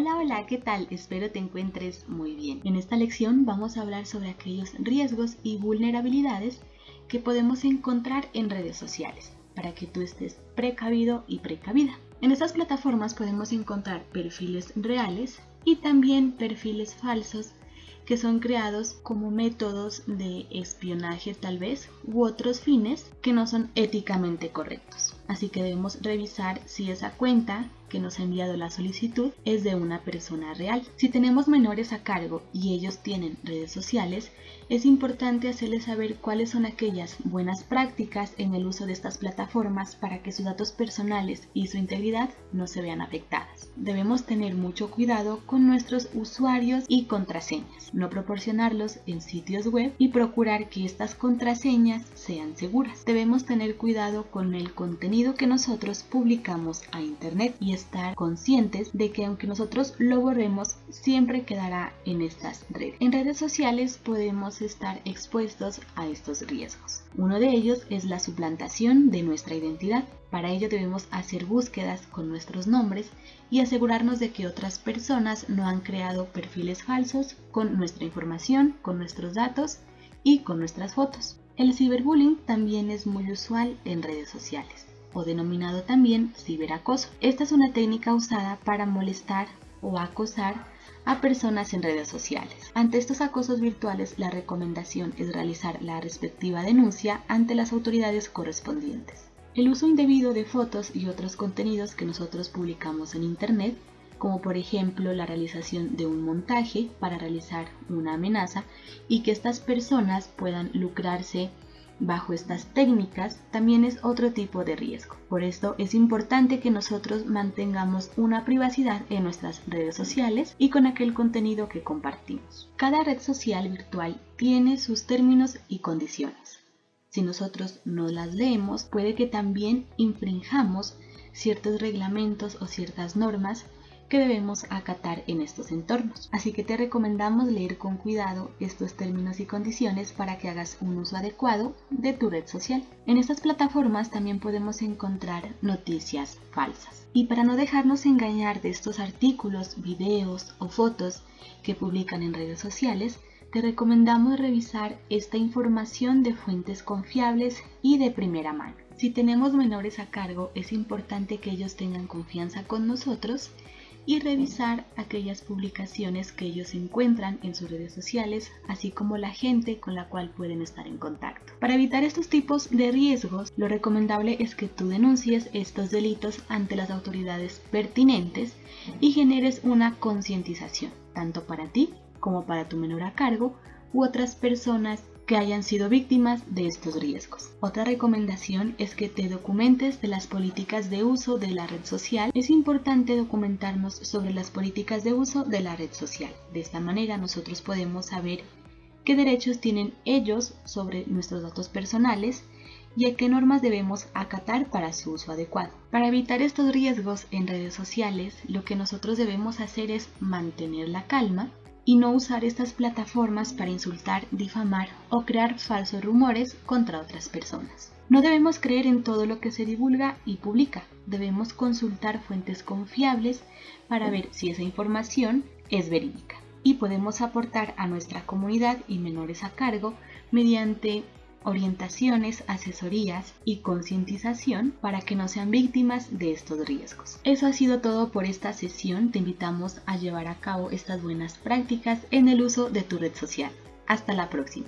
Hola, hola, ¿qué tal? Espero te encuentres muy bien. En esta lección vamos a hablar sobre aquellos riesgos y vulnerabilidades que podemos encontrar en redes sociales para que tú estés precavido y precavida. En estas plataformas podemos encontrar perfiles reales y también perfiles falsos que son creados como métodos de espionaje tal vez u otros fines que no son éticamente correctos. Así que debemos revisar si esa cuenta que nos ha enviado la solicitud es de una persona real. Si tenemos menores a cargo y ellos tienen redes sociales, es importante hacerles saber cuáles son aquellas buenas prácticas en el uso de estas plataformas para que sus datos personales y su integridad no se vean afectadas. Debemos tener mucho cuidado con nuestros usuarios y contraseñas, no proporcionarlos en sitios web y procurar que estas contraseñas sean seguras. Debemos tener cuidado con el contenido que nosotros publicamos a internet y estar conscientes de que aunque nosotros lo borremos, siempre quedará en estas redes. En redes sociales podemos estar expuestos a estos riesgos. Uno de ellos es la suplantación de nuestra identidad. Para ello debemos hacer búsquedas con nuestros nombres y asegurarnos de que otras personas no han creado perfiles falsos con nuestra información, con nuestros datos y con nuestras fotos. El ciberbullying también es muy usual en redes sociales o denominado también ciberacoso. Esta es una técnica usada para molestar o acosar a personas en redes sociales. Ante estos acosos virtuales, la recomendación es realizar la respectiva denuncia ante las autoridades correspondientes. El uso indebido de fotos y otros contenidos que nosotros publicamos en Internet, como por ejemplo la realización de un montaje para realizar una amenaza y que estas personas puedan lucrarse bajo estas técnicas también es otro tipo de riesgo. Por esto es importante que nosotros mantengamos una privacidad en nuestras redes sociales y con aquel contenido que compartimos. Cada red social virtual tiene sus términos y condiciones. Si nosotros no las leemos, puede que también infringamos ciertos reglamentos o ciertas normas que debemos acatar en estos entornos. Así que te recomendamos leer con cuidado estos términos y condiciones para que hagas un uso adecuado de tu red social. En estas plataformas también podemos encontrar noticias falsas. Y para no dejarnos engañar de estos artículos, videos o fotos que publican en redes sociales, te recomendamos revisar esta información de fuentes confiables y de primera mano. Si tenemos menores a cargo, es importante que ellos tengan confianza con nosotros y revisar aquellas publicaciones que ellos encuentran en sus redes sociales, así como la gente con la cual pueden estar en contacto. Para evitar estos tipos de riesgos, lo recomendable es que tú denuncies estos delitos ante las autoridades pertinentes y generes una concientización, tanto para ti como para tu menor a cargo u otras personas que hayan sido víctimas de estos riesgos. Otra recomendación es que te documentes de las políticas de uso de la red social. Es importante documentarnos sobre las políticas de uso de la red social. De esta manera nosotros podemos saber qué derechos tienen ellos sobre nuestros datos personales y a qué normas debemos acatar para su uso adecuado. Para evitar estos riesgos en redes sociales, lo que nosotros debemos hacer es mantener la calma, y no usar estas plataformas para insultar, difamar o crear falsos rumores contra otras personas. No debemos creer en todo lo que se divulga y publica, debemos consultar fuentes confiables para ver si esa información es verídica y podemos aportar a nuestra comunidad y menores a cargo mediante orientaciones, asesorías y concientización para que no sean víctimas de estos riesgos. Eso ha sido todo por esta sesión. Te invitamos a llevar a cabo estas buenas prácticas en el uso de tu red social. Hasta la próxima.